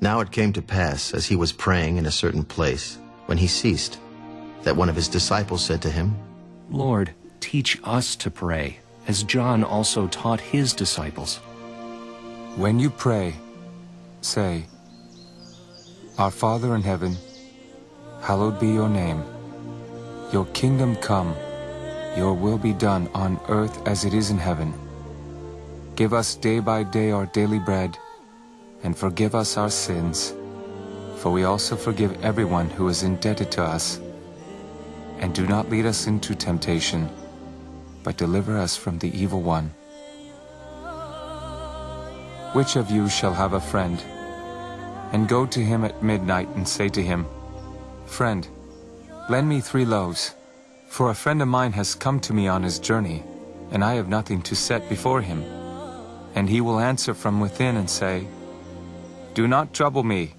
Now it came to pass, as he was praying in a certain place, when he ceased, that one of his disciples said to him, Lord, teach us to pray, as John also taught his disciples. When you pray, say, Our Father in heaven, hallowed be your name. Your kingdom come, your will be done on earth as it is in heaven. Give us day by day our daily bread, and forgive us our sins, for we also forgive everyone who is indebted to us. And do not lead us into temptation, but deliver us from the evil one. Which of you shall have a friend, and go to him at midnight and say to him, Friend, lend me three loaves, for a friend of mine has come to me on his journey, and I have nothing to set before him. And he will answer from within and say, Do not trouble me.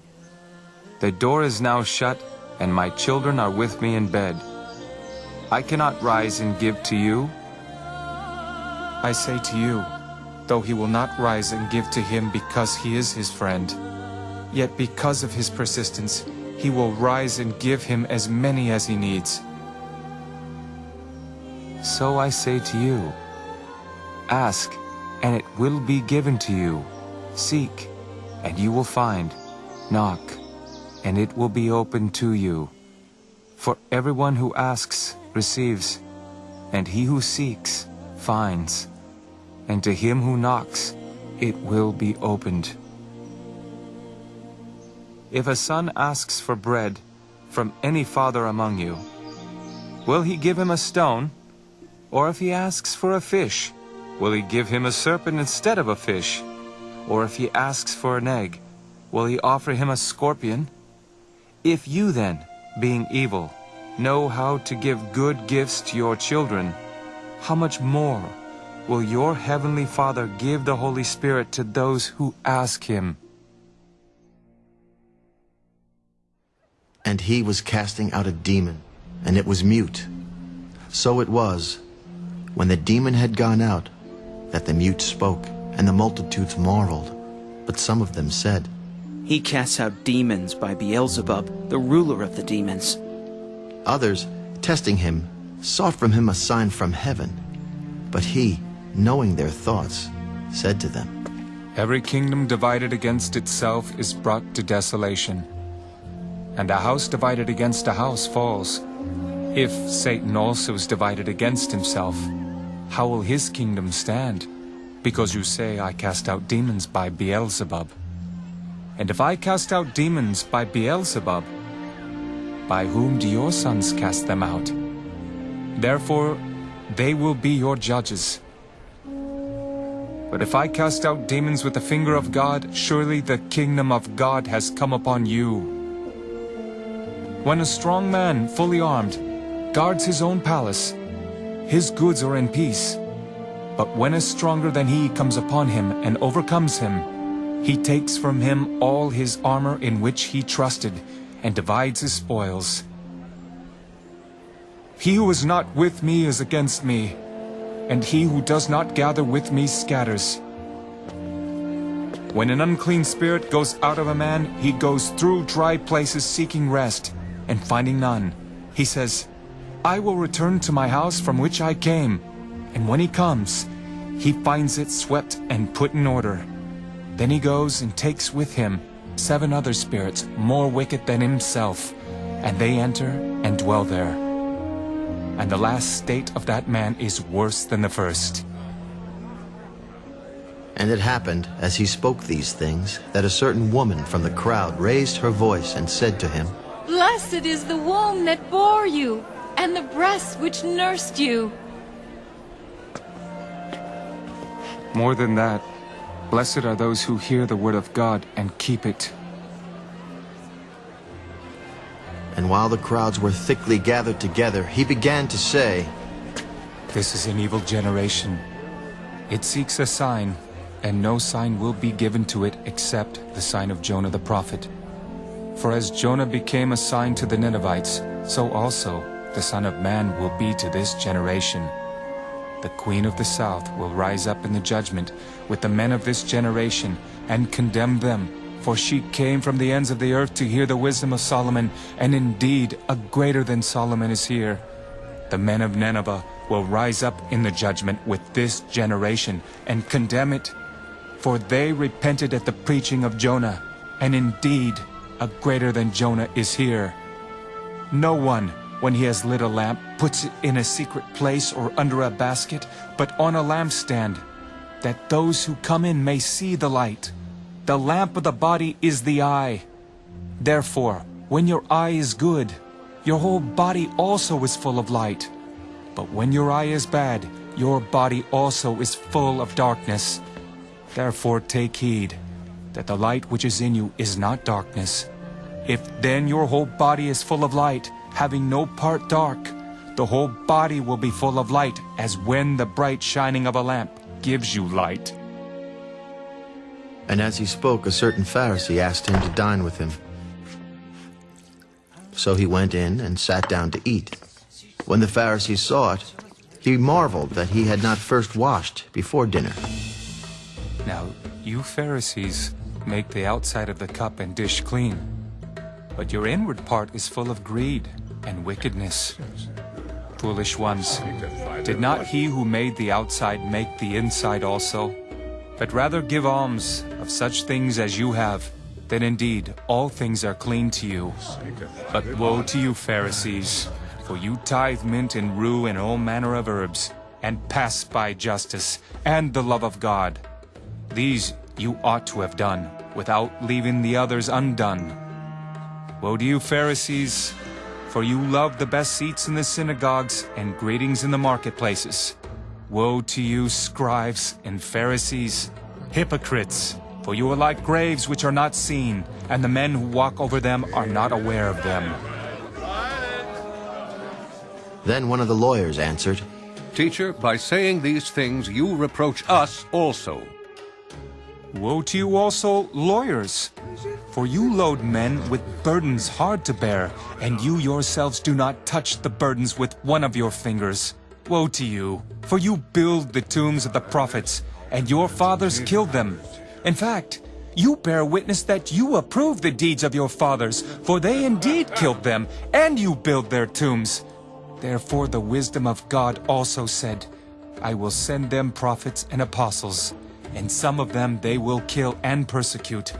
The door is now shut, and my children are with me in bed. I cannot rise and give to you. I say to you, though he will not rise and give to him because he is his friend, yet because of his persistence, he will rise and give him as many as he needs. So I say to you, ask, and it will be given to you. Seek, and you will find. Knock, and it will be opened to you. For everyone who asks receives, and he who seeks finds, and to him who knocks it will be opened. If a son asks for bread from any father among you, will he give him a stone? Or if he asks for a fish, will he give him a serpent instead of a fish? Or if he asks for an egg, will he offer him a scorpion? If you then, being evil, know how to give good gifts to your children, how much more will your heavenly Father give the Holy Spirit to those who ask him? And he was casting out a demon, and it was mute. So it was, when the demon had gone out, that the mute spoke, and the multitudes marveled. But some of them said, He casts out demons by Beelzebub, the ruler of the demons. Others, testing him, sought from him a sign from heaven. But he, knowing their thoughts, said to them, Every kingdom divided against itself is brought to desolation, and a house divided against a house falls. If Satan also is divided against himself, how will his kingdom stand? Because you say, I cast out demons by Beelzebub. And if I cast out demons by Beelzebub, by whom do your sons cast them out? Therefore, they will be your judges. But if I cast out demons with the finger of God, surely the kingdom of God has come upon you. When a strong man, fully armed, guards his own palace, his goods are in peace. But when a stronger than he comes upon him and overcomes him, he takes from him all his armor in which he trusted, and divides his spoils. He who is not with me is against me, and he who does not gather with me scatters. When an unclean spirit goes out of a man, he goes through dry places seeking rest, and finding none. He says, I will return to my house from which I came. And when he comes, he finds it swept and put in order. Then he goes and takes with him seven other spirits more wicked than himself, and they enter and dwell there. And the last state of that man is worse than the first. And it happened, as he spoke these things, that a certain woman from the crowd raised her voice and said to him, Blessed is the womb that bore you, and the breasts which nursed you. More than that, blessed are those who hear the word of God and keep it. And while the crowds were thickly gathered together, he began to say, This is an evil generation. It seeks a sign, and no sign will be given to it except the sign of Jonah the prophet. For as Jonah became a sign to the Ninevites, so also the Son of Man will be to this generation. The Queen of the South will rise up in the judgment with the men of this generation and condemn them, For she came from the ends of the earth to hear the wisdom of Solomon, and indeed a greater than Solomon is here. The men of Nineveh will rise up in the judgment with this generation and condemn it. For they repented at the preaching of Jonah, and indeed a greater than Jonah is here. No one, when he has lit a lamp, puts it in a secret place or under a basket, but on a lampstand, that those who come in may see the light. The lamp of the body is the eye. Therefore, when your eye is good, your whole body also is full of light. But when your eye is bad, your body also is full of darkness. Therefore take heed, that the light which is in you is not darkness. If then your whole body is full of light, having no part dark, the whole body will be full of light, as when the bright shining of a lamp gives you light. And as he spoke, a certain Pharisee asked him to dine with him. So he went in and sat down to eat. When the Pharisee saw it, he marveled that he had not first washed before dinner. Now, you Pharisees make the outside of the cup and dish clean, but your inward part is full of greed and wickedness. Foolish ones, did not he who made the outside make the inside also? But rather give alms of such things as you have, then indeed all things are clean to you. But woe to you, Pharisees, for you tithe mint and rue and all manner of herbs, and pass by justice and the love of God. These you ought to have done, without leaving the others undone. Woe to you, Pharisees, for you love the best seats in the synagogues and greetings in the marketplaces. Woe to you, scribes and Pharisees, hypocrites, for you are like graves which are not seen, and the men who walk over them are not aware of them. Then one of the lawyers answered, Teacher, by saying these things you reproach us also. Woe to you also, lawyers! For you load men with burdens hard to bear, and you yourselves do not touch the burdens with one of your fingers. Woe to you! For you build the tombs of the prophets, and your fathers killed them. In fact, you bear witness that you approve the deeds of your fathers, for they indeed killed them, and you build their tombs. Therefore the wisdom of God also said, I will send them prophets and apostles, and some of them they will kill and persecute,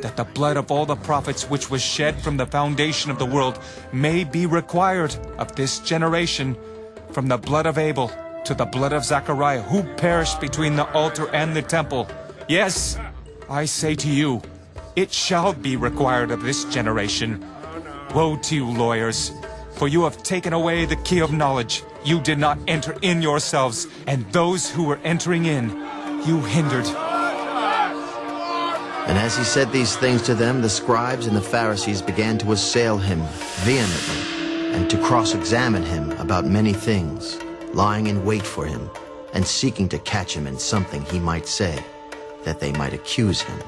that the blood of all the prophets which was shed from the foundation of the world may be required of this generation, from the blood of Abel to the blood of Zachariah, who perished between the altar and the temple. Yes, I say to you, it shall be required of this generation. Woe to you, lawyers, for you have taken away the key of knowledge. You did not enter in yourselves, and those who were entering in, you hindered. And as he said these things to them, the scribes and the Pharisees began to assail him vehemently and to cross-examine him about many things, lying in wait for him and seeking to catch him in something he might say, that they might accuse him.